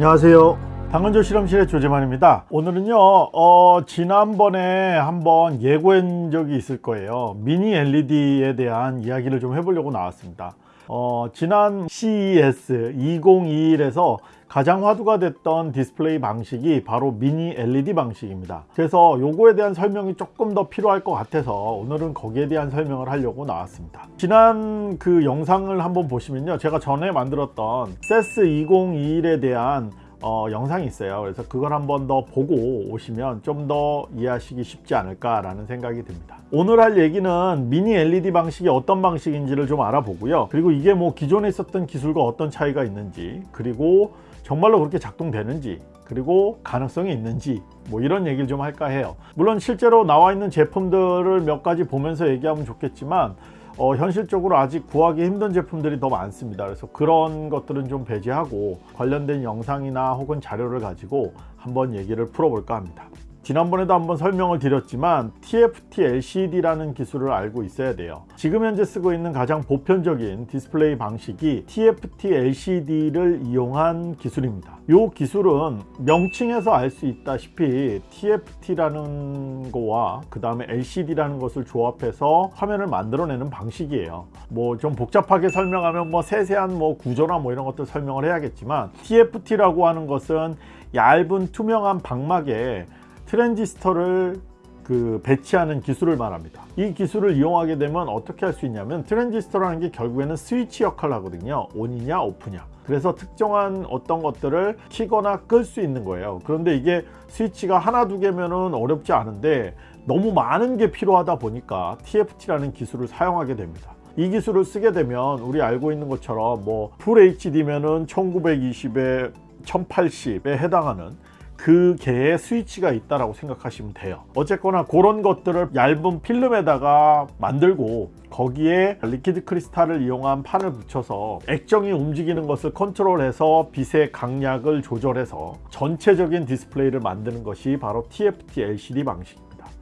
안녕하세요. 당근조 실험실의 조재만입니다. 오늘은요 어, 지난번에 한번 예고한 적이 있을 거예요. 미니 LED에 대한 이야기를 좀 해보려고 나왔습니다. 어, 지난 CES 2021에서 가장 화두가 됐던 디스플레이 방식이 바로 미니 LED 방식입니다. 그래서 요거에 대한 설명이 조금 더 필요할 것 같아서 오늘은 거기에 대한 설명을 하려고 나왔습니다. 지난 그 영상을 한번 보시면요. 제가 전에 만들었던 CES 2021에 대한 어, 영상이 있어요. 그래서 그걸 한번 더 보고 오시면 좀 더 이해하시기 쉽지 않을까 라는 생각이 듭니다. 오늘 할 얘기는 미니 LED 방식이 어떤 방식인지를 좀 알아보고요. 그리고 이게 뭐 기존에 있었던 기술과 어떤 차이가 있는지 그리고 정말로 그렇게 작동되는지 그리고 가능성이 있는지 뭐 이런 얘기를 좀 할까 해요. 물론 실제로 나와 있는 제품들을 몇 가지 보면서 얘기하면 좋겠지만 어, 현실적으로 아직 구하기 힘든 제품들이 더 많습니다. 그래서 그런 것들은 좀 배제하고 관련된 영상이나 혹은 자료를 가지고 한번 얘기를 풀어볼까 합니다 지난번에도 한번 설명을 드렸지만 TFT LCD라는 기술을 알고 있어야 돼요. 지금 현재 쓰고 있는 가장 보편적인 디스플레이 방식이 TFT LCD를 이용한 기술입니다. 이 기술은 명칭에서 알 수 있다시피 TFT라는 거와 그 다음에 LCD라는 것을 조합해서 화면을 만들어내는 방식이에요. 뭐 좀 복잡하게 설명하면 뭐 세세한 뭐 구조나 뭐 이런 것들 설명을 해야겠지만 TFT라고 하는 것은 얇은 투명한 박막에 트랜지스터를 그 배치하는 기술을 말합니다. 이 기술을 이용하게 되면 어떻게 할 수 있냐면 트랜지스터라는 게 결국에는 스위치 역할을 하거든요. on이냐 off냐. 그래서 특정한 어떤 것들을 키거나 끌 수 있는 거예요. 그런데 이게 스위치가 하나 두 개면은 어렵지 않은데 너무 많은 게 필요하다 보니까 TFT라는 기술을 사용하게 됩니다. 이 기술을 쓰게 되면 우리 알고 있는 것처럼 뭐 full HD면은 1920에 1080에 해당하는 그 개의 스위치가 있다라고 생각하시면 돼요. 어쨌거나 그런 것들을 얇은 필름에다가 만들고 거기에 liquid crystal을 이용한 판을 붙여서 액정이 움직이는 것을 컨트롤해서 빛의 강약을 조절해서 전체적인 디스플레이를 만드는 것이 바로 TFT LCD 방식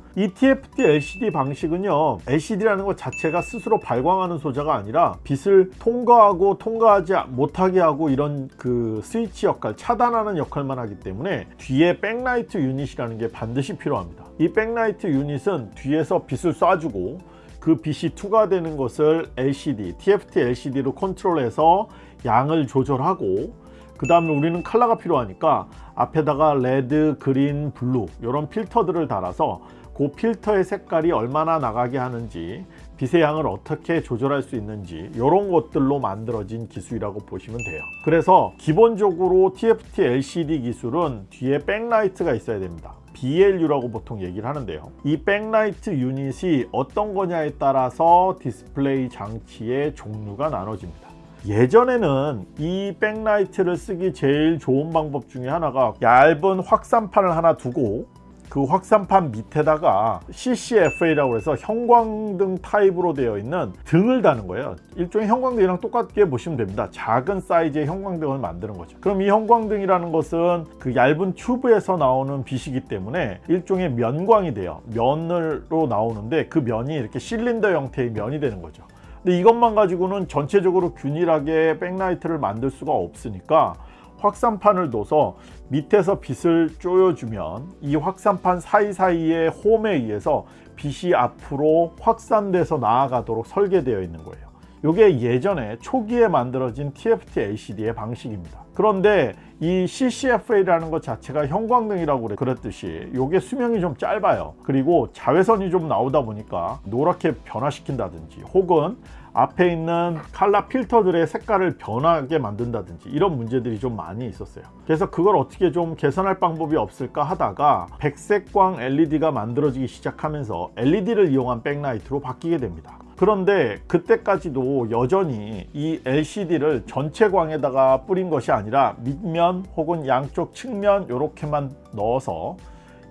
입니다 이 TFT LCD 방식은요 LCD라는 것 자체가 스스로 발광하는 소자가 아니라 빛을 통과하고 통과하지 못하게 하고 이런 그 스위치 역할 차단하는 역할만 하기 때문에 뒤에 백라이트 유닛이라는 게 반드시 필요합니다. 이 백라이트 유닛은 뒤에서 빛을 쏴주고 그 빛이 투과되는 것을 LCD, TFT LCD로 컨트롤해서 양을 조절하고 그 다음에 우리는 컬러가 필요하니까 앞에다가 red, green, blue 이런 필터들을 달아서 그 필터의 색깔이 얼마나 나가게 하는지 빛의 양을 어떻게 조절할 수 있는지 이런 것들로 만들어진 기술이라고 보시면 돼요. 그래서 기본적으로 TFT LCD 기술은 뒤에 백라이트가 있어야 됩니다. BLU라고 보통 얘기를 하는데요. 이 백라이트 유닛이 어떤 거냐에 따라서 디스플레이 장치의 종류가 나눠집니다. 예전에는 이 백라이트를 쓰기 제일 좋은 방법 중에 하나가 얇은 확산판을 하나 두고 그 확산판 밑에다가 CCFL이라고 해서 형광등 타입으로 되어 있는 등을 다는 거예요. 일종의 형광등이랑 똑같게 보시면 됩니다. 작은 사이즈의 형광등을 만드는 거죠. 그럼 이 형광등이라는 것은 그 얇은 튜브에서 나오는 빛이기 때문에 일종의 면광이 돼요. 면으로 나오는데 그 면이 이렇게 실린더 형태의 면이 되는 거죠. 근데 이것만 가지고는 전체적으로 균일하게 백라이트를 만들 수가 없으니까 확산판을 둬서 밑에서 빛을 쪼여주면 이 확산판 사이사이의 홈에 의해서 빛이 앞으로 확산돼서 나아가도록 설계되어 있는 거예요. 이게 예전에 초기에 만들어진 TFT LCD의 방식입니다. 그런데 이 CCFA라는 것 자체가 형광등이라고 그랬듯이 이게 수명이 좀 짧아요. 그리고 자외선이 좀 나오다 보니까 노랗게 변화시킨다든지 혹은 앞에 있는 칼라 필터들의 색깔을 변하게 만든다든지 이런 문제들이 좀 많이 있었어요. 그래서 그걸 어떻게 좀 개선할 방법이 없을까 하다가 백색광 LED가 만들어지기 시작하면서 LED를 이용한 백라이트로 바뀌게 됩니다. 그런데 그때까지도 여전히 이 LCD를 전체 광에다가 뿌린 것이 아니라 밑면 혹은 양쪽 측면 이렇게만 넣어서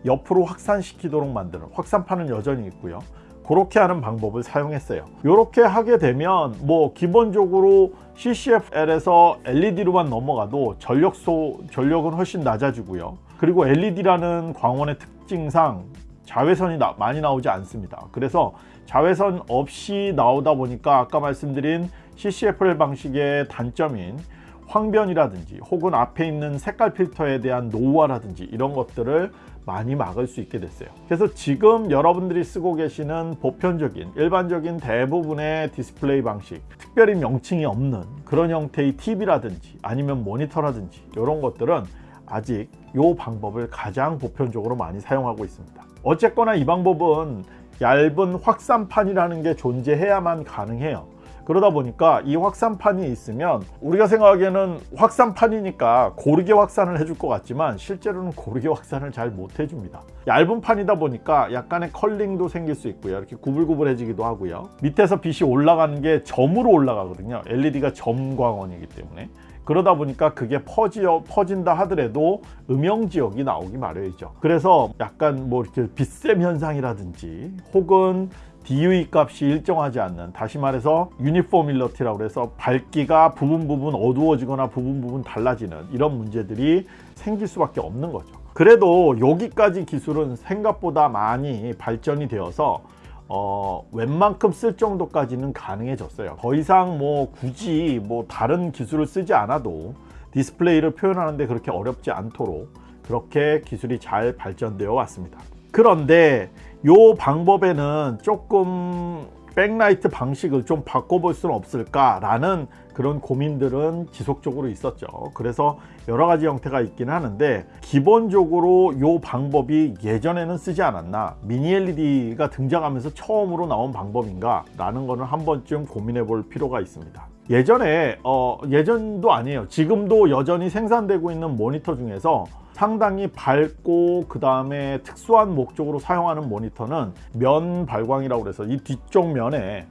옆으로 확산시키도록 만드는 확산판은 여전히 있고요 그렇게 하는 방법을 사용했어요. 이렇게 하게 되면 뭐 기본적으로 CCFL에서 LED로만 넘어가도 전력소 전력은 훨씬 낮아지고요. 그리고 LED라는 광원의 특징상 자외선이 나, 많이 나오지 않습니다. 그래서 자외선 없이 나오다 보니까 아까 말씀드린 CCFL 방식의 단점인 황변이라든지 혹은 앞에 있는 색깔 필터에 대한 노후화라든지 이런 것들을 많이 막을 수 있게 됐어요. 그래서 지금 여러분들이 쓰고 계시는 보편적인 일반적인 대부분의 디스플레이 방식 특별히 명칭이 없는 그런 형태의 TV라든지 아니면 모니터라든지 이런 것들은 아직 이 방법을 가장 보편적으로 많이 사용하고 있습니다. 어쨌거나 이 방법은 얇은 확산판이라는 게 존재해야만 가능해요 그러다 보니까 이 확산판이 있으면 우리가 생각하기에는 확산판이니까 고르게 확산을 해줄 것 같지만 실제로는 고르게 확산을 잘 못 해줍니다. 얇은 판이다 보니까 약간의 컬링도 생길 수 있고요. 이렇게 구불구불해지기도 하고요. 밑에서 빛이 올라가는 게 점으로 올라가거든요. LED가 점광원이기 때문에. 그러다 보니까 그게 퍼지, 퍼진다 하더라도 음영 지역이 나오기 마련이죠. 그래서 약간 뭐 이렇게 빛샘 현상이라든지 혹은 DUE 값이 일정하지 않는 다시 말해서 유니포밀러티라고 해서 밝기가 부분 부분 어두워지거나 부분 부분 달라지는 이런 문제들이 생길 수밖에 없는 거죠. 그래도 여기까지 기술은 생각보다 많이 발전이 되어서 어, 웬만큼 쓸 정도까지는 가능해졌어요. 더 이상 뭐 굳이 뭐 다른 기술을 쓰지 않아도 디스플레이를 표현하는데 그렇게 어렵지 않도록 그렇게 기술이 잘 발전되어 왔습니다. 그런데 이 방법에는 조금 백라이트 방식을 좀 바꿔볼 수는 없을까 라는 그런 고민들은 지속적으로 있었죠. 그래서 여러 가지 형태가 있긴 하는데 기본적으로 이 방법이 예전에는 쓰지 않았나 미니 LED가 등장하면서 처음으로 나온 방법인가 라는 거는 한 번쯤 고민해 볼 필요가 있습니다. 예전에 어, 예전도 아니에요. 지금도 여전히 생산되고 있는 모니터 중에서 상당히 밝고 그 다음에 특수한 목적으로 사용하는 모니터는 면 발광이라고 해서 이 뒤쪽 면에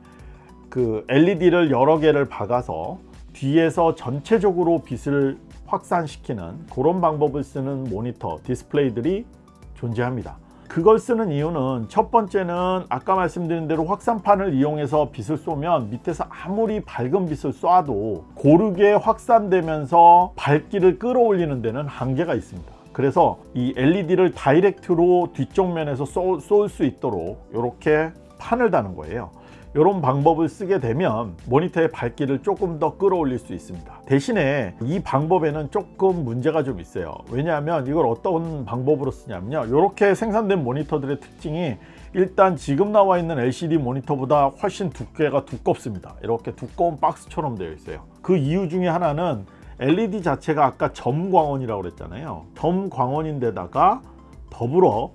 그 LED를 여러 개를 박아서 뒤에서 전체적으로 빛을 확산시키는 그런 방법을 쓰는 모니터 디스플레이들이 존재합니다. 그걸 쓰는 이유는 첫 번째는 아까 말씀드린 대로 확산판을 이용해서 빛을 쏘면 밑에서 아무리 밝은 빛을 쏴도 고르게 확산되면서 밝기를 끌어올리는 데는 한계가 있습니다 그래서 이 LED를 direct로 뒤쪽 면에서 쏠 수 있도록 이렇게 판을 다는 거예요. 이런 방법을 쓰게 되면 모니터의 밝기를 조금 더 끌어올릴 수 있습니다. 대신에 이 방법에는 조금 문제가 좀 있어요. 왜냐하면 이걸 어떤 방법으로 쓰냐면요. 이렇게 생산된 모니터들의 특징이 일단 지금 나와 있는 LCD 모니터보다 훨씬 두께가 두껍습니다. 이렇게 두꺼운 박스처럼 되어 있어요. 그 이유 중에 하나는 LED 자체가 아까 점광원이라고 그랬잖아요. 점광원인데다가 더불어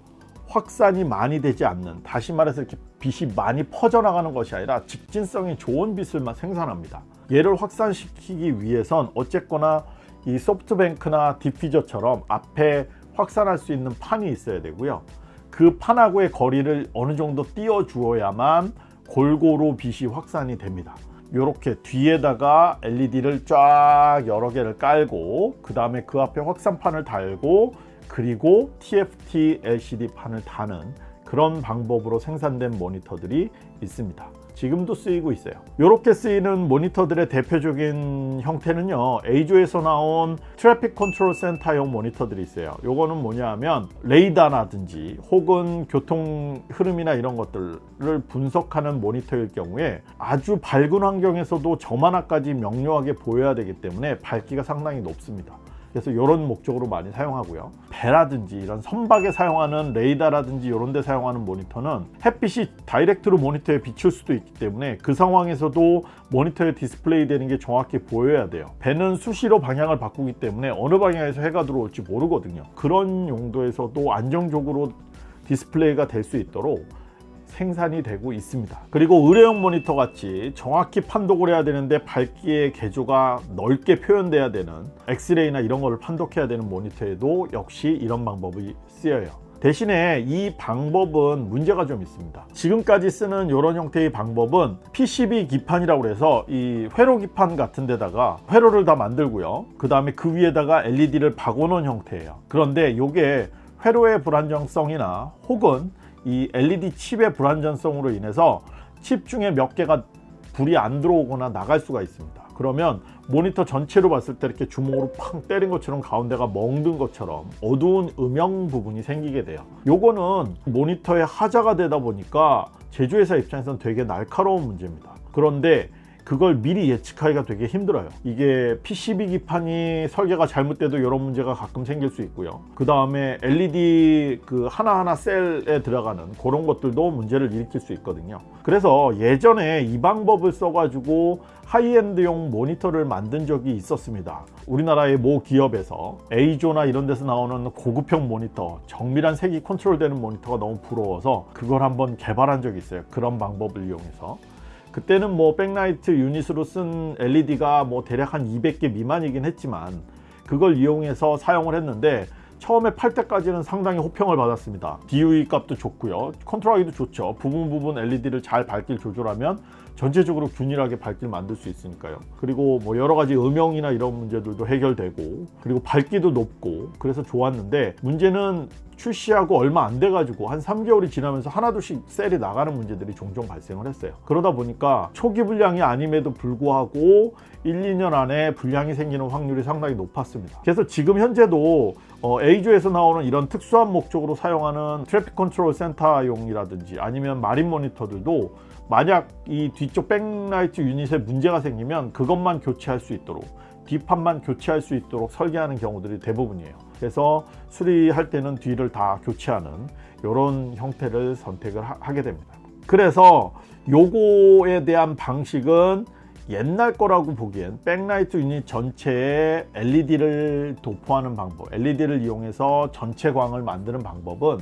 확산이 많이 되지 않는 다시 말해서 이렇게 빛이 많이 퍼져나가는 것이 아니라 직진성이 좋은 빛을 생산합니다. 얘를 확산시키기 위해선 어쨌거나 이 소프트뱅크나 디퓨저처럼 앞에 확산할 수 있는 판이 있어야 되고요. 그 판하고의 거리를 어느 정도 띄워 주어야만 골고루 빛이 확산이 됩니다 이렇게 뒤에다가 LED를 쫙 여러 개를 깔고 그 다음에 그 앞에 확산판을 달고 그리고 TFT LCD 판을 다는 그런 방법으로 생산된 모니터들이 있습니다 지금도 쓰이고 있어요. 이렇게 쓰이는 모니터들의 대표적인 형태는요 EIZO에서 나온 traffic control center용 모니터들이 있어요. 요거는 뭐냐 하면 레이더라든지 혹은 교통 흐름이나 이런 것들을 분석하는 모니터일 경우에 아주 밝은 환경에서도 점 하나까지 명료하게 보여야 되기 때문에 밝기가 상당히 높습니다 그래서 이런 목적으로 많이 사용하고요. 배라든지 이런 선박에 사용하는 레이더라든지 이런 데 사용하는 모니터는 햇빛이 direct로 모니터에 비출 수도 있기 때문에 그 상황에서도 모니터에 디스플레이 되는 게 정확히 보여야 돼요. 배는 수시로 방향을 바꾸기 때문에 어느 방향에서 해가 들어올지 모르거든요. 그런 용도에서도 안정적으로 디스플레이가 될 수 있도록 생산이 되고 있습니다. 그리고 의료용 모니터 같이 정확히 판독을 해야 되는데 밝기의 계조가 넓게 표현돼야 되는 엑스레이나 이런 거를 판독해야 되는 모니터에도 역시 이런 방법이 쓰여요. 대신에 이 방법은 문제가 좀 있습니다. 지금까지 쓰는 이런 형태의 방법은 PCB 기판이라고 해서 이 회로 기판 같은 데다가 회로를 다 만들고요. 그 다음에 그 위에다가 LED를 박아놓은 형태예요. 그런데 이게 회로의 불안정성이나 혹은 이 LED 칩의 불안전성으로 인해서 칩 중에 몇 개가 불이 안 들어오거나 나갈 수가 있습니다. 그러면 모니터 전체로 봤을 때 이렇게 주먹으로 팡 때린 것처럼 가운데가 멍든 것처럼 어두운 음영 부분이 생기게 돼요. 요거는 모니터의 하자가 되다 보니까 제조회사 입장에서는 되게 날카로운 문제입니다. 그런데 그걸 미리 예측하기가 되게 힘들어요. 이게 PCB 기판이 설계가 잘못돼도 이런 문제가 가끔 생길 수 있고요. 그 다음에 LED 그 하나하나 셀에 들어가는 그런 것들도 문제를 일으킬 수 있거든요. 그래서 예전에 이 방법을 써 가지고 high-end용 모니터를 만든 적이 있었습니다. 우리나라의 모 기업에서 A조나 이런 데서 나오는 고급형 모니터 정밀한 색이 컨트롤되는 모니터가 너무 부러워서 그걸 한번 개발한 적이 있어요. 그런 방법을 이용해서 그때는 뭐 백라이트 유닛으로 쓴 LED가 뭐 대략 한 200개 미만이긴 했지만 그걸 이용해서 사용을 했는데 처음에 팔 때까지는 상당히 호평을 받았습니다. DOE 값도 좋고요. 컨트롤하기도 좋죠. 부분 부분 LED를 잘 밝기를 조절하면 전체적으로 균일하게 밝기를 만들 수 있으니까요. 그리고 뭐 여러 가지 음영이나 이런 문제들도 해결되고 그리고 밝기도 높고 그래서 좋았는데 문제는 출시하고 얼마 안 돼 가지고 한 3개월이 지나면서 하나둘씩 셀이 나가는 문제들이 종종 발생을 했어요. 그러다 보니까 초기 불량이 아님에도 불구하고 1, 2년 안에 불량이 생기는 확률이 상당히 높았습니다. 그래서 지금 현재도 어, EIZO에서 나오는 이런 특수한 목적으로 사용하는 traffic control center용이라든지 아니면 marine 모니터들도 만약 이 뒤쪽 backlight unit에 문제가 생기면 그것만 교체할 수 있도록 뒷판만 교체할 수 있도록 설계하는 경우들이 대부분이에요. 그래서 수리할 때는 뒤를 다 교체하는 이런 형태를 선택을 하, 게 됩니다. 그래서 요거에 대한 방식은 옛날 거라고 보기엔 백라이트 유닛 전체에 LED를 도포하는 방법 LED를 이용해서 전체 광을 만드는 방법은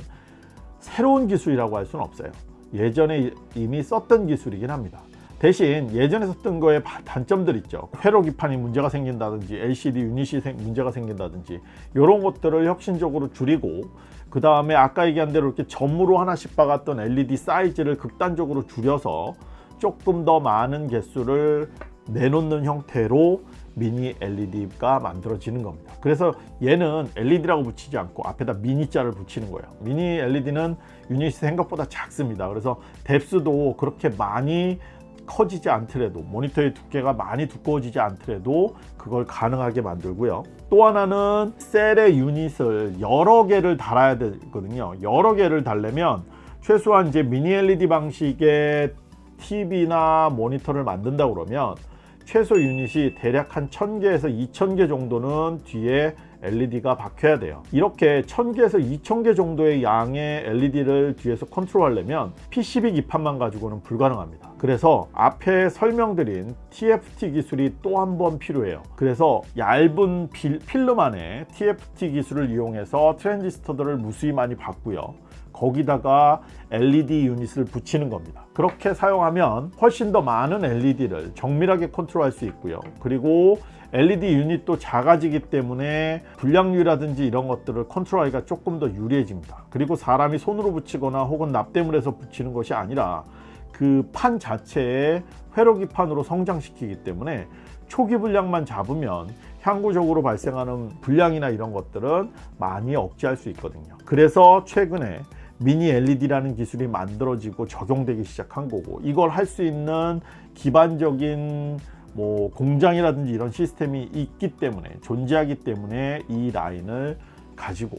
새로운 기술이라고 할 수는 없어요 예전에 이미 썼던 기술이긴 합니다. 대신 예전에 썼던 거에 단점들 있죠. 회로 기판이 문제가 생긴다든지 LCD 유닛이 문제가 생긴다든지 이런 것들을 혁신적으로 줄이고 그 다음에 아까 얘기한 대로 이렇게 점으로 하나씩 박았던 LED 사이즈를 극단적으로 줄여서 조금 더 많은 개수를 내놓는 형태로 미니 LED가 만들어지는 겁니다. 그래서 얘는 LED라고 붙이지 않고 앞에다 미니자를 붙이는 거예요. 미니 LED는 유닛이 생각보다 작습니다. 그래서 뎁스도 그렇게 많이 커지지 않더라도 모니터의 두께가 많이 두꺼워지지 않더라도 그걸 가능하게 만들고요. 또 하나는 셀의 유닛을 여러 개를 달아야 되거든요. 여러 개를 달려면 최소한 이제 미니 LED 방식의 TV나 모니터를 만든다 그러면 최소 유닛이 대략 한 1000개에서 2000개 정도는 뒤에 LED가 박혀야 돼요. 이렇게 1000개에서 2000개 정도의 양의 LED를 뒤에서 컨트롤하려면 PCB 기판만 가지고는 불가능합니다. 그래서 앞에 설명드린 TFT 기술이 또 한 번 필요해요. 그래서 얇은 필, 필름 안에 TFT 기술을 이용해서 트랜지스터들을 무수히 많이 받고요 거기다가 LED 유닛을 붙이는 겁니다. 그렇게 사용하면 훨씬 더 많은 LED를 정밀하게 컨트롤할 수 있고요. 그리고 LED 유닛도 작아지기 때문에 불량률이라든지 이런 것들을 컨트롤하기가 조금 더 유리해집니다. 그리고 사람이 손으로 붙이거나 혹은 납땜을 해서 붙이는 것이 아니라 그 판 자체에 회로기판으로 성장시키기 때문에 초기 불량만 잡으면 향후적으로 발생하는 불량이나 이런 것들은 많이 억제할 수 있거든요. 그래서 최근에 미니 LED라는 기술이 만들어지고 적용되기 시작한 거고 이걸 할 수 있는 기반적인 뭐 공장이라든지 이런 시스템이 있기 때문에 존재하기 때문에 이 라인을 가지고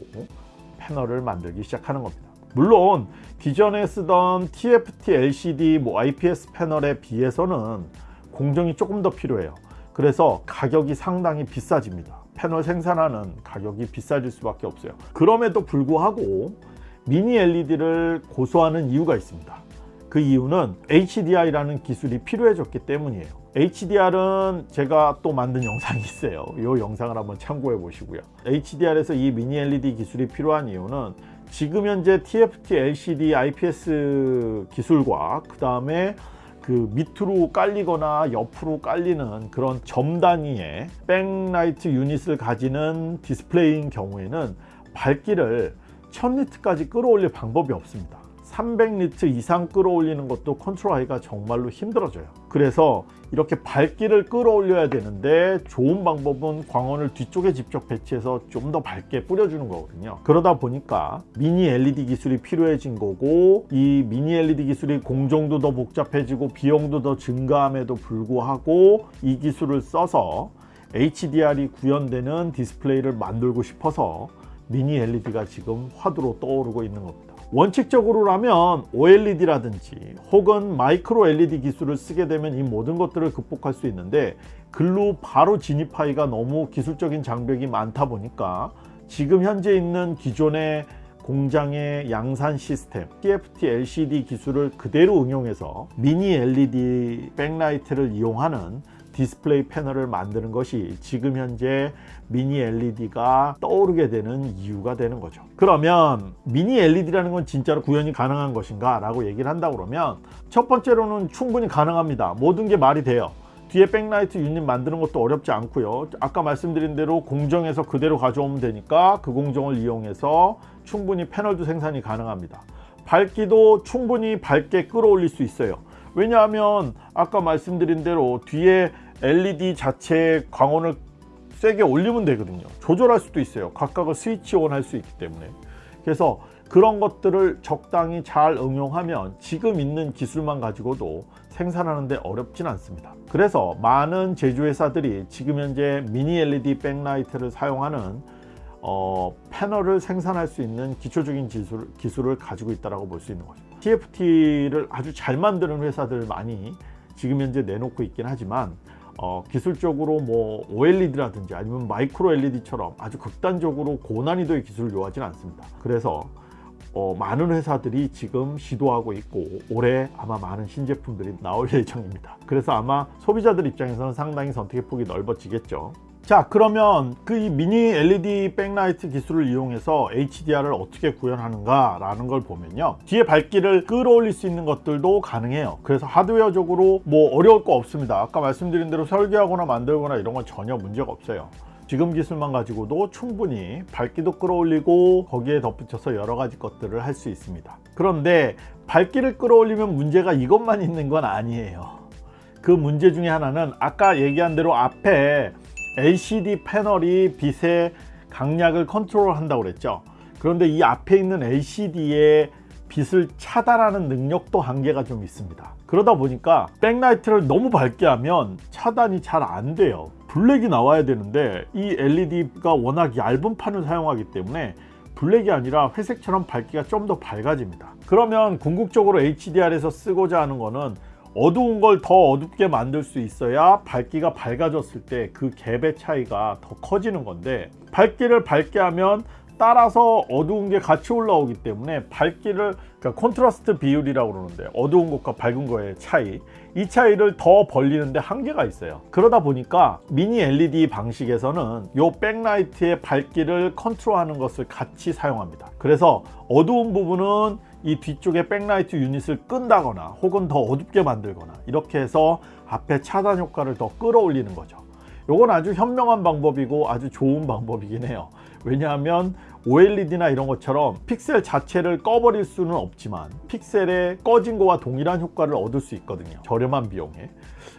패널을 만들기 시작하는 겁니다. 물론 기존에 쓰던 TFT LCD 뭐 IPS 패널에 비해서는 공정이 조금 더 필요해요. 그래서 가격이 상당히 비싸집니다. 패널 생산하는 가격이 비싸질 수밖에 없어요. 그럼에도 불구하고 미니 LED를 고소하는 이유가 있습니다. 그 이유는 HDR이라는 기술이 필요해졌기 때문이에요. HDR은 제가 또 만든 영상이 있어요. 이 영상을 한번 참고해 보시고요. HDR에서 이 미니 LED 기술이 필요한 이유는 지금 현재 TFT LCD IPS 기술과 그 다음에 그 밑으로 깔리거나 옆으로 깔리는 그런 점 단위의 backlight unit을 가지는 디스플레이인 경우에는 밝기를 1000니트까지 끌어올릴 방법이 없습니다. 300니트 이상 끌어올리는 것도 컨트롤하기가 정말로 힘들어져요. 그래서 이렇게 밝기를 끌어올려야 되는데 좋은 방법은 광원을 뒤쪽에 직접 배치해서 좀 더 밝게 뿌려주는 거거든요. 그러다 보니까 미니 LED 기술이 필요해진 거고 이 미니 LED 기술이 공정도 더 복잡해지고 비용도 더 증가함에도 불구하고 이 기술을 써서 HDR이 구현되는 디스플레이를 만들고 싶어서 미니 LED가 지금 화두로 떠오르고 있는 겁니다. 원칙적으로라면 OLED라든지 혹은 마이크로 LED 기술을 쓰게 되면 이 모든 것들을 극복할 수 있는데 글로 바로 진입하기가 너무 기술적인 장벽이 많다 보니까 지금 현재 있는 기존의 공장의 양산 시스템 TFT LCD 기술을 그대로 응용해서 미니 LED backlight를 이용하는 디스플레이 패널을 만드는 것이 지금 현재 미니 LED가 떠오르게 되는 이유가 되는 거죠. 그러면 미니 LED라는 건 진짜로 구현이 가능한 것인가 라고 얘기를 한다 그러면 첫 번째로는 충분히 가능합니다. 모든 게 말이 돼요. 뒤에 백라이트 유닛 만드는 것도 어렵지 않고요. 아까 말씀드린 대로 공정에서 그대로 가져오면 되니까 그 공정을 이용해서 충분히 패널도 생산이 가능합니다. 밝기도 충분히 밝게 끌어올릴 수 있어요. 왜냐하면 아까 말씀드린 대로 뒤에 LED 자체의 광원을 세게 올리면 되거든요. 조절할 수도 있어요. 각각을 스위치 온 할 수 있기 때문에. 그래서 그런 것들을 적당히 잘 응용하면 지금 있는 기술만 가지고도 생산하는데 어렵진 않습니다. 그래서 많은 제조회사들이 지금 현재 미니 LED 백라이트를 사용하는 어, 패널을 생산할 수 있는 기초적인 기술, 기술을 가지고 있다고 볼수 있는 거죠. TFT를 아주 잘 만드는 회사들 많이 지금 현재 내놓고 있긴 하지만 어, 기술적으로 뭐 OLED라든지 아니면 마이크로 LED처럼 아주 극단적으로 고난이도의 기술을 요하지는 않습니다. 그래서 어, 많은 회사들이 지금 시도하고 있고 올해 아마 많은 신제품들이 나올 예정입니다. 그래서 아마 소비자들 입장에서는 상당히 선택의 폭이 넓어지겠죠 자 그러면 그 이 미니 LED 백라이트 기술을 이용해서 HDR을 어떻게 구현하는가 라는 걸 보면요. 뒤에 밝기를 끌어올릴 수 있는 것들도 가능해요. 그래서 하드웨어적으로 뭐 어려울 거 없습니다. 아까 말씀드린 대로 설계하거나 만들거나 이런 건 전혀 문제가 없어요. 지금 기술만 가지고도 충분히 밝기도 끌어올리고 거기에 덧붙여서 여러 가지 것들을 할 수 있습니다. 그런데 밝기를 끌어올리면 문제가 이것만 있는 건 아니에요. 그 문제 중에 하나는 아까 얘기한 대로 앞에 LCD 패널이 빛의 강약을 컨트롤 한다고 그랬죠. 그런데 이 앞에 있는 LCD의 빛을 차단하는 능력도 한계가 좀 있습니다. 그러다 보니까 backlight를 너무 밝게 하면 차단이 잘 안 돼요. black이 나와야 되는데 이 LED가 워낙 얇은 판을 사용하기 때문에 black이 아니라 회색처럼 밝기가 좀 더 밝아집니다. 그러면 궁극적으로 HDR에서 쓰고자 하는 거는 어두운 걸 더 어둡게 만들 수 있어야 밝기가 밝아졌을 때 그 갭의 차이가 더 커지는 건데 밝기를 밝게 하면 따라서 어두운 게 같이 올라오기 때문에 밝기를 그러니까 콘트라스트 비율이라고 그러는데 어두운 것과 밝은 거의 차이 이 차이를 더 벌리는데 한계가 있어요. 그러다 보니까 미니 LED 방식에서는 이 backlight의 밝기를 컨트롤하는 것을 같이 사용합니다. 그래서 어두운 부분은 이 뒤쪽에 backlight unit을 끈다거나 혹은 더 어둡게 만들거나 이렇게 해서 앞에 차단 효과를 더 끌어올리는 거죠. 이건 아주 현명한 방법이고 아주 좋은 방법이긴 해요. 왜냐하면 OLED나 이런 것처럼 픽셀 자체를 꺼버릴 수는 없지만 픽셀의 꺼진 거와 동일한 효과를 얻을 수 있거든요. 저렴한 비용에.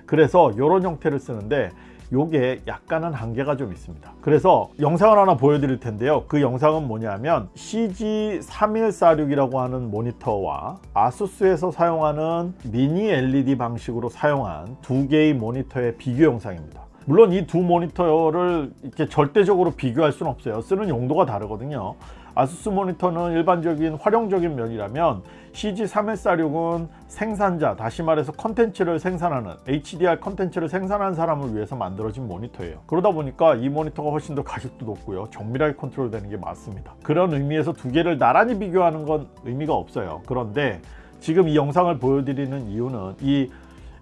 그래서 이런 형태를 쓰는데 요게 약간은 한계가 좀 있습니다. 그래서 영상을 하나 보여드릴 텐데요. 그 영상은 뭐냐면 CG3146이라고 하는 모니터와 아수스에서 사용하는 미니 LED 방식으로 사용한 두 개의 모니터의 비교 영상입니다. 물론 이 두 모니터를 이렇게 절대적으로 비교할 수는 없어요. 쓰는 용도가 다르거든요 ASUS 모니터는 일반적인 활용적인 면이라면 CG3146은 생산자 다시 말해서 컨텐츠를 생산하는 HDR 컨텐츠를 생산하는 사람을 위해서 만들어진 모니터예요. 그러다 보니까 이 모니터가 훨씬 더 가격도 높고요. 정밀하게 컨트롤 되는 게 맞습니다. 그런 의미에서 두 개를 나란히 비교하는 건 의미가 없어요. 그런데 지금 이 영상을 보여드리는 이유는 이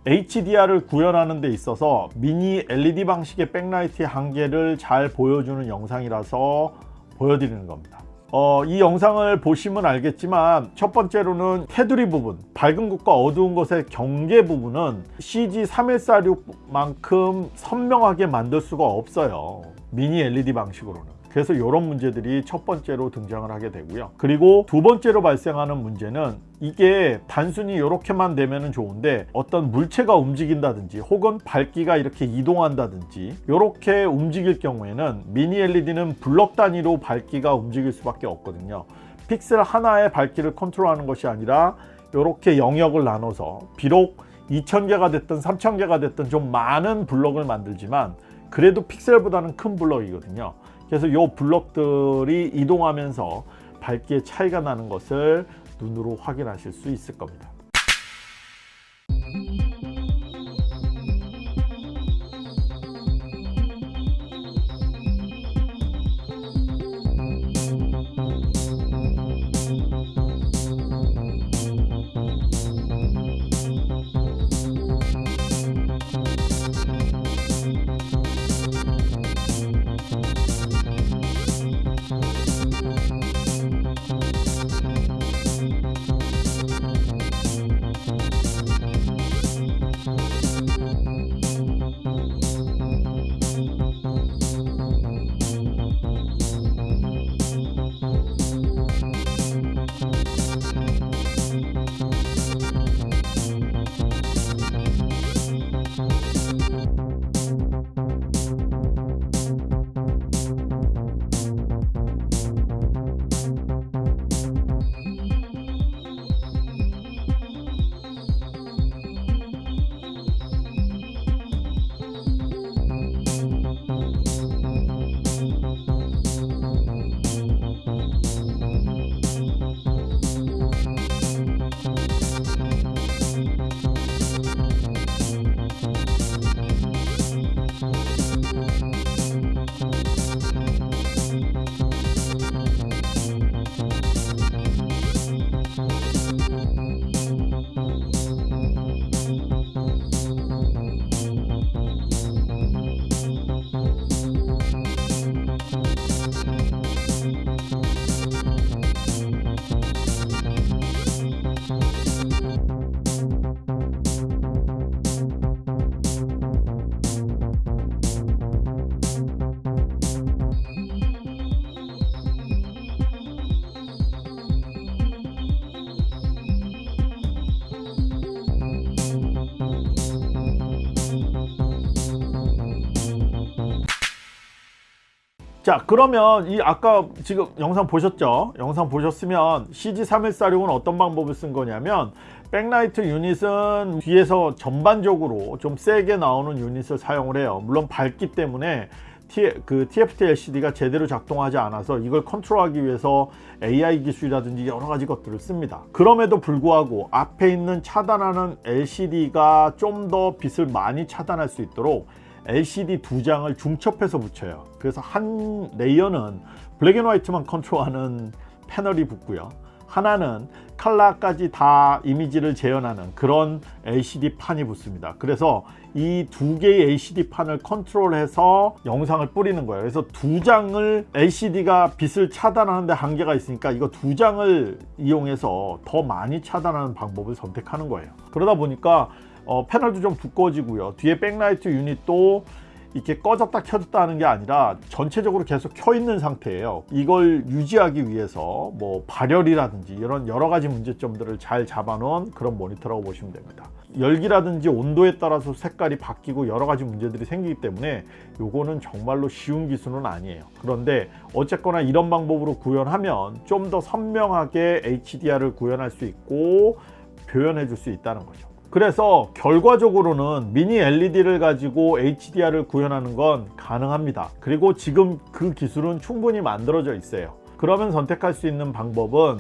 HDR을 구현하는 데 있어서 미니 LED 방식의 backlight의 한계를 잘 보여주는 영상이라서 보여드리는 겁니다 어, 이 영상을 보시면 알겠지만 첫 번째로는 테두리 부분 밝은 것과 어두운 것의 경계 부분은 CG3146만큼 선명하게 만들 수가 없어요. 미니 LED 방식으로는 그래서 이런 문제들이 첫 번째로 등장을 하게 되고요. 그리고 두 번째로 발생하는 문제는 이게 단순히 이렇게만 되면 좋은데 어떤 물체가 움직인다든지 혹은 밝기가 이렇게 이동한다든지 이렇게 움직일 경우에는 미니 LED는 블럭 단위로 밝기가 움직일 수밖에 없거든요. 픽셀 하나의 밝기를 컨트롤하는 것이 아니라 이렇게 영역을 나눠서 비록 2000개가 됐든 3000개가 됐든 좀 많은 블럭을 만들지만 그래도 픽셀보다는 큰 블럭이거든요 그래서 이 블럭들이 이동하면서 밝기의 차이가 나는 것을 눈으로 확인하실 수 있을 겁니다. 자 그러면 이 아까 지금 영상 보셨죠? 영상 보셨으면 CG3146은 어떤 방법을 쓴 거냐면 백라이트 유닛은 뒤에서 전반적으로 좀 세게 나오는 유닛을 사용을 해요. 물론 밝기 때문에 그 TFT LCD가 제대로 작동하지 않아서 이걸 컨트롤하기 위해서 AI 기술이라든지 여러 가지 것들을 씁니다. 그럼에도 불구하고 앞에 있는 차단하는 LCD가 좀 더 빛을 많이 차단할 수 있도록 LCD 두 장을 중첩해서 붙여요. 그래서 한 레이어는 블랙앤화이트만 컨트롤하는 패널이 붙고요. 하나는 칼라까지 다 이미지를 재현하는 그런 LCD 판이 붙습니다. 그래서 이 두 개의 LCD 판을 컨트롤해서 영상을 뿌리는 거예요. 그래서 두 장을 LCD가 빛을 차단하는데 한계가 있으니까 이거 두 장을 이용해서 더 많이 차단하는 방법을 선택하는 거예요. 그러다 보니까 어, 패널도 좀 두꺼워지고요. 뒤에 백라이트 유닛도 이렇게 꺼졌다 켜졌다 하는 게 아니라 전체적으로 계속 켜 있는 상태예요. 이걸 유지하기 위해서 뭐 발열이라든지 이런 여러 가지 문제점들을 잘 잡아놓은 그런 모니터라고 보시면 됩니다. 열기라든지 온도에 따라서 색깔이 바뀌고 여러 가지 문제들이 생기기 때문에 요거는 정말로 쉬운 기술은 아니에요. 그런데 어쨌거나 이런 방법으로 구현하면 좀 더 선명하게 HDR을 구현할 수 있고 표현해 줄 수 있다는 거죠 그래서 결과적으로는 미니 LED를 가지고 HDR을 구현하는 건 가능합니다. 그리고 지금 그 기술은 충분히 만들어져 있어요. 그러면 선택할 수 있는 방법은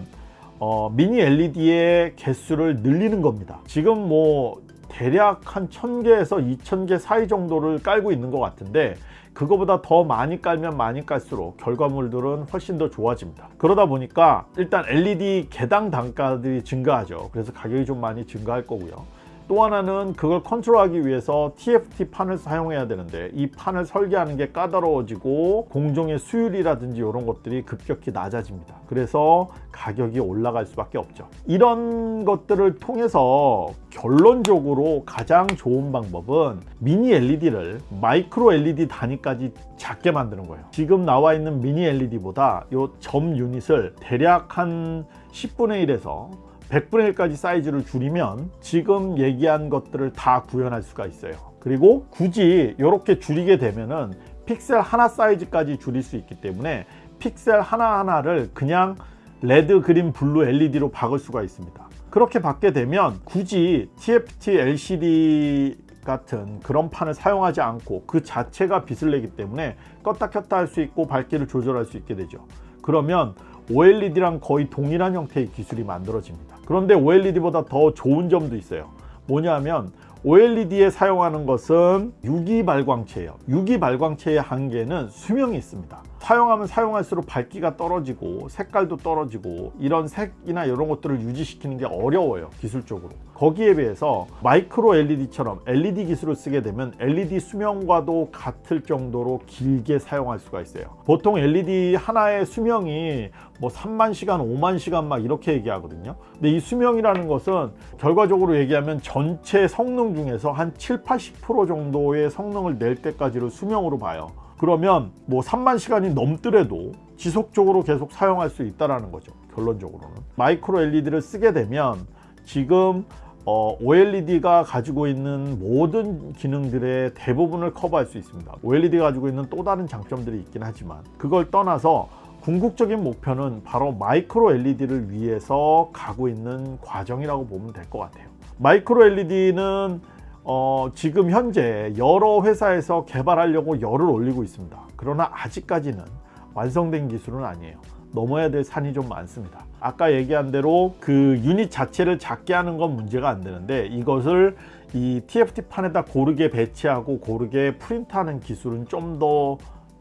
어, 미니 LED의 개수를 늘리는 겁니다. 지금 뭐 대략 한 1000개에서 2000개 사이 정도를 깔고 있는 것 같은데 그거보다 더 많이 깔면 많이 깔수록 결과물들은 훨씬 더 좋아집니다. 그러다 보니까 일단 LED 개당 단가들이 증가하죠. 그래서 가격이 좀 많이 증가할 거고요 또 하나는 그걸 컨트롤하기 위해서 TFT 판을 사용해야 되는데 이 판을 설계하는 게 까다로워지고 공정의 수율이라든지 이런 것들이 급격히 낮아집니다. 그래서 가격이 올라갈 수밖에 없죠. 이런 것들을 통해서 결론적으로 가장 좋은 방법은 미니 LED를 마이크로 LED 단위까지 작게 만드는 거예요. 지금 나와 있는 미니 LED보다 이 점 유닛을 대략 한 10분의 1에서 100분의 1까지 사이즈를 줄이면 지금 얘기한 것들을 다 구현할 수가 있어요. 그리고 굳이 이렇게 줄이게 되면은 픽셀 하나 사이즈까지 줄일 수 있기 때문에 픽셀 하나하나를 그냥 red, green, blue LED로 바꿀 수가 있습니다. 그렇게 바꾸게 되면 굳이 TFT LCD 같은 그런 판을 사용하지 않고 그 자체가 빛을 내기 때문에 껐다 켰다 할 수 있고 밝기를 조절할 수 있게 되죠. 그러면 OLED랑 거의 동일한 형태의 기술이 만들어집니다. 그런데 OLED보다 더 좋은 점도 있어요. 뭐냐면 OLED에 사용하는 것은 유기 발광체예요. 유기 발광체의 한계는 수명이 있습니다. 사용하면 사용할수록 밝기가 떨어지고 색깔도 떨어지고 이런 색이나 이런 것들을 유지시키는 게 어려워요 기술적으로 거기에 비해서 마이크로 LED처럼 LED 기술을 쓰게 되면 LED 수명과도 같을 정도로 길게 사용할 수가 있어요 보통 LED 하나의 수명이 뭐 3만 시간 5만 시간 막 이렇게 얘기하거든요 근데 이 수명이라는 것은 결과적으로 얘기하면 전체 성능 중에서 한 7, 80% 정도의 성능을 낼 때까지를 수명으로 봐요. 그러면 뭐 3만 시간이 넘더라도 지속적으로 계속 사용할 수 있다는 거죠 결론적으로는. 마이크로 LED를 쓰게 되면 지금 어, OLED가 가지고 있는 모든 기능들의 대부분을 커버할 수 있습니다. OLED가 가지고 있는 또 다른 장점들이 있긴 하지만 그걸 떠나서 궁극적인 목표는 바로 마이크로 LED를 위해서 가고 있는 과정이라고 보면 될 것 같아요 마이크로 LED는 어, 지금 현재 여러 회사에서 개발하려고 열을 올리고 있습니다. 그러나 아직까지는 완성된 기술은 아니에요. 넘어야 될 산이 좀 많습니다. 아까 얘기한 대로 그 유닛 자체를 작게 하는 건 문제가 안 되는데 이것을 이 TFT 판에다 고르게 배치하고 고르게 프린트하는 기술은 좀 더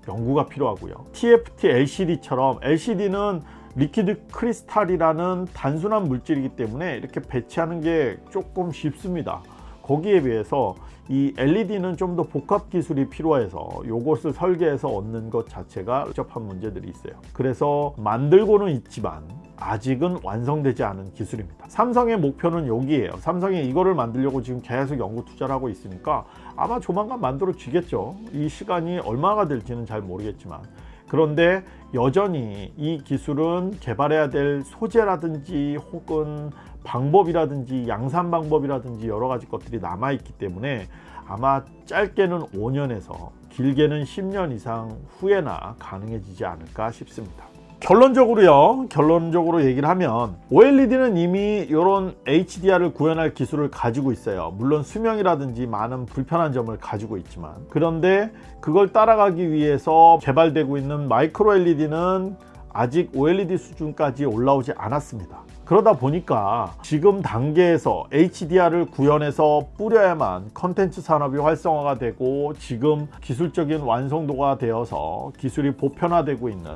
연구가 필요하고요. TFT LCD처럼 LCD는 liquid crystal이라는 단순한 물질이기 때문에 이렇게 배치하는 게 조금 쉽습니다. 거기에 비해서 이 LED는 좀 더 복합 기술이 필요해서 이것을 설계해서 얹는 것 자체가 복잡한 문제들이 있어요. 그래서 만들고는 있지만 아직은 완성되지 않은 기술입니다. 삼성의 목표는 여기에요. 삼성이 이거를 만들려고 지금 계속 연구 투자를 하고 있으니까 아마 조만간 만들어 지겠죠. 이 시간이 얼마가 될지는 잘 모르겠지만 그런데 여전히 이 기술은 개발해야 될 소재라든지 혹은 방법이라든지 양산 방법이라든지 여러 가지 것들이 남아 있기 때문에 아마 짧게는 5년에서 길게는 10년 이상 후에나 가능해지지 않을까 싶습니다 결론적으로요 결론적으로 얘기를 하면 OLED는 이미 이런 HDR을 구현할 기술을 가지고 있어요. 물론 수명이라든지 많은 불편한 점을 가지고 있지만. 그런데 그걸 따라가기 위해서 개발되고 있는 마이크로 LED는 아직 OLED 수준까지 올라오지 않았습니다. 그러다 보니까 지금 단계에서 HDR을 구현해서 뿌려야만 컨텐츠 산업이 활성화가 되고 지금 기술적인 완성도가 되어서 기술이 보편화되고 있는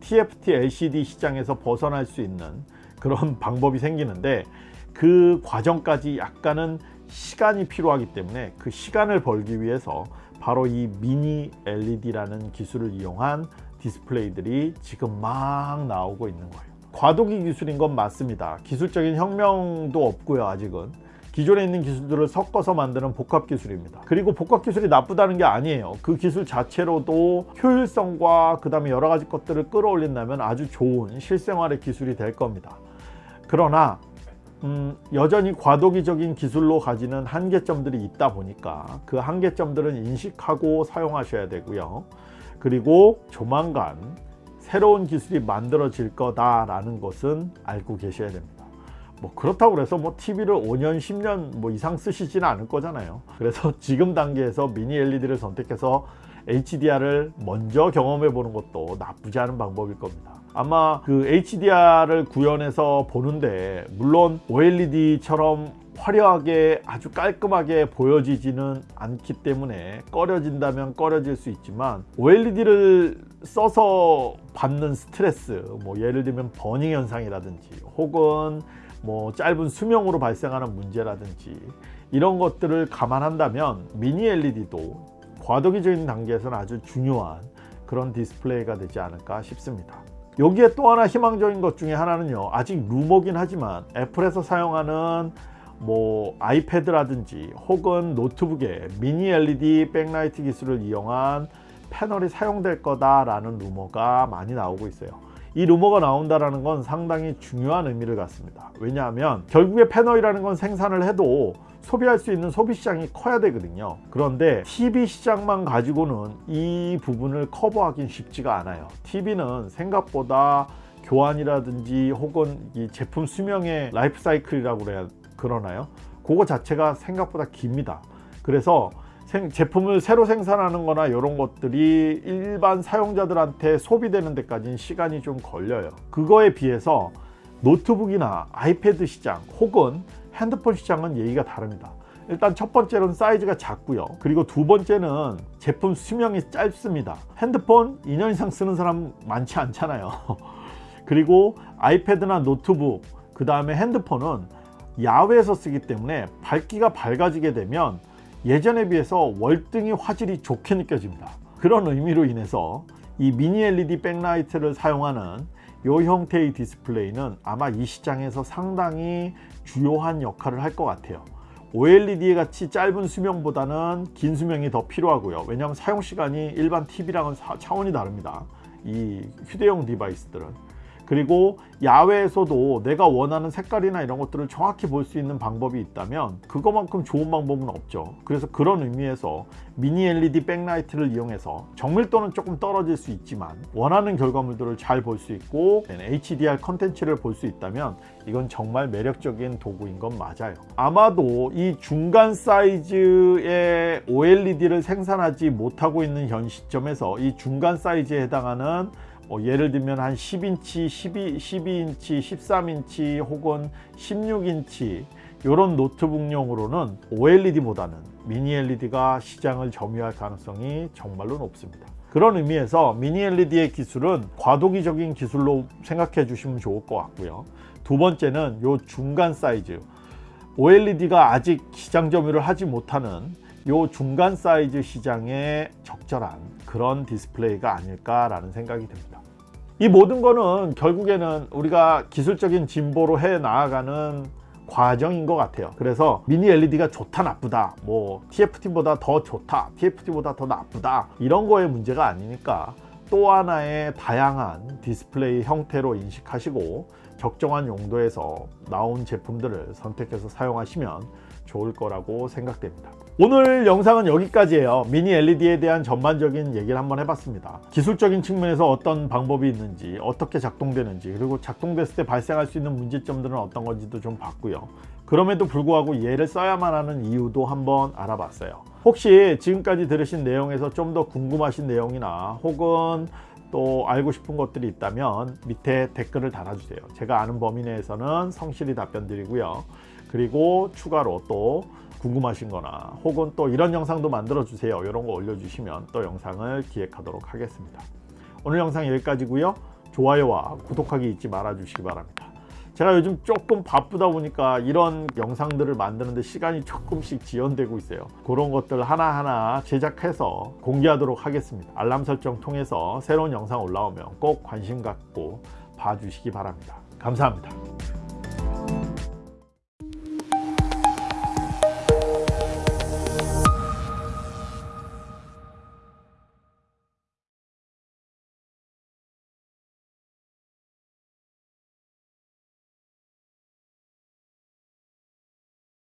TFT LCD 시장에서 벗어날 수 있는 그런 방법이 생기는데 그 과정까지 약간은 시간이 필요하기 때문에 그 시간을 벌기 위해서 바로 이 미니 LED라는 기술을 이용한 디스플레이들이 지금 막 나오고 있는 거예요. 과도기 기술인 건 맞습니다. 기술적인 혁명도 없고요 아직은 기존에 있는 기술들을 섞어서 만드는 복합 기술입니다. 그리고 복합 기술이 나쁘다는 게 아니에요. 그 기술 자체로도 효율성과 그 다음에 여러 가지 것들을 끌어올린다면 아주 좋은 실생활의 기술이 될 겁니다. 그러나 음, 여전히 과도기적인 기술로 가지는 한계점들이 있다 보니까 그 한계점들은 인식하고 사용하셔야 되고요. 그리고 조만간 새로운 기술이 만들어질 거다라는 것은 알고 계셔야 됩니다. 뭐 그렇다고 해서 뭐 TV를 5년 10년 뭐 이상 쓰시지는 않을 거잖아요. 그래서 지금 단계에서 미니 LED를 선택해서 HDR을 먼저 경험해 보는 것도 나쁘지 않은 방법일 겁니다. 아마 그 HDR을 구현해서 보는데 물론 OLED처럼 화려하게 아주 깔끔하게 보여지지는 않기 때문에 꺼려진다면 꺼려질 수 있지만 OLED를 써서 받는 스트레스 뭐 예를 들면 burning 현상이라든지 혹은 뭐 짧은 수명으로 발생하는 문제라든지 이런 것들을 감안한다면 미니 LED도 과도기적인 단계에서는 아주 중요한 그런 디스플레이가 되지 않을까 싶습니다 여기에 또 하나 희망적인 것 중에 하나는요 아직 루머긴 하지만 Apple에서 사용하는 뭐 아이패드라든지 혹은 노트북에 미니 LED 백라이트 기술을 이용한 패널이 사용될 거다 라는 루머가 많이 나오고 있어요. 이 루머가 나온다는 건 상당히 중요한 의미를 갖습니다. 왜냐하면 결국에 패널이라는 건 생산을 해도 소비할 수 있는 소비 시장이 커야 되거든요. 그런데 TV 시장만 가지고는 이 부분을 커버하기 쉽지가 않아요. TV는 생각보다 교환이라든지 혹은 이 제품 수명의 라이프 사이클이라고 그래야 그러나요? 그거 자체가 생각보다 깁니다. 그래서 생- 제품을 새로 생산하는 거나 이런 것들이 일반 사용자들한테 소비되는 데까지는 시간이 좀 걸려요. 그거에 비해서 노트북이나 iPad 시장 혹은 핸드폰 시장은 얘기가 다릅니다. 일단 첫 번째로는 사이즈가 작고요. 그리고 두 번째는 제품 수명이 짧습니다. 핸드폰 2년 이상 쓰는 사람 많지 않잖아요. 그리고 아이패드나 노트북, 그 다음에 핸드폰은 야외에서 쓰기 때문에 밝기가 밝아지게 되면 예전에 비해서 월등히 화질이 좋게 느껴집니다. 그런 의미로 인해서 이 미니 LED 백라이트를 사용하는 이 형태의 디스플레이는 아마 이 시장에서 상당히 주요한 역할을 할 것 같아요. OLED 같이 짧은 수명보다는 긴 수명이 더 필요하고요. 왜냐하면 사용 시간이 일반 TV랑은 차원이 다릅니다. 이 휴대용 device들은. 그리고 야외에서도 내가 원하는 색깔이나 이런 것들을 정확히 볼 수 있는 방법이 있다면 그거만큼 좋은 방법은 없죠. 그래서 그런 의미에서 미니 LED 백라이트를 이용해서 정밀도는 조금 떨어질 수 있지만 원하는 결과물들을 잘 볼 수 있고 HDR 컨텐츠를 볼 수 있다면 이건 정말 매력적인 도구인 건 맞아요. 아마도 이 중간 사이즈의 OLED를 생산하지 못하고 있는 현 시점에서 이 중간 사이즈에 해당하는 뭐 예를 들면 한 10인치, 12, 12인치, 13인치 혹은 16인치 이런 노트북용으로는 OLED보다는 미니 LED가 시장을 점유할 가능성이 정말로 높습니다. 그런 의미에서 미니 LED의 기술은 과도기적인 기술로 생각해 주시면 좋을 것 같고요. 두 번째는 요 중간 사이즈 OLED가 아직 시장 점유를 하지 못하는 요 중간 사이즈 시장에 적절한 그런 디스플레이가 아닐까라는 생각이 듭니다. 이 모든 거는 결국에는 우리가 기술적인 진보로 해 나아가는 과정인 것 같아요. 그래서 미니 LED가 좋다 나쁘다 뭐 TFT보다 더 좋다 TFT보다 더 나쁘다 이런 거의 문제가 아니니까 또 하나의 다양한 디스플레이 형태로 인식하시고 적정한 용도에서 나온 제품들을 선택해서 사용하시면 좋을 거라고 생각됩니다. 오늘 영상은 여기까지예요. 미니 LED에 대한 전반적인 얘기를 한번 해봤습니다. 기술적인 측면에서 어떤 방법이 있는지, 어떻게 작동되는지, 그리고 작동됐을 때 발생할 수 있는 문제점들은 어떤 건지도 좀 봤고요. 그럼에도 불구하고 얘를 써야만 하는 이유도 한번 알아봤어요. 혹시 지금까지 들으신 내용에서 좀 더 궁금하신 내용이나 혹은 또 알고 싶은 것들이 있다면 밑에 댓글을 달아주세요. 제가 아는 범위 내에서는 성실히 답변 드리고요. 그리고 추가로 또 궁금하신 거나 혹은 또 이런 영상도 만들어 주세요. 이런 거 올려주시면 또 영상을 기획하도록 하겠습니다. 오늘 영상 여기까지고요. 좋아요와 구독하기 잊지 말아 주시기 바랍니다. 제가 요즘 조금 바쁘다 보니까 이런 영상들을 만드는데 시간이 조금씩 지연되고 있어요. 그런 것들 하나하나 제작해서 공개하도록 하겠습니다. 알람 설정 통해서 새로운 영상 올라오면 꼭 관심 갖고 봐주시기 바랍니다. 감사합니다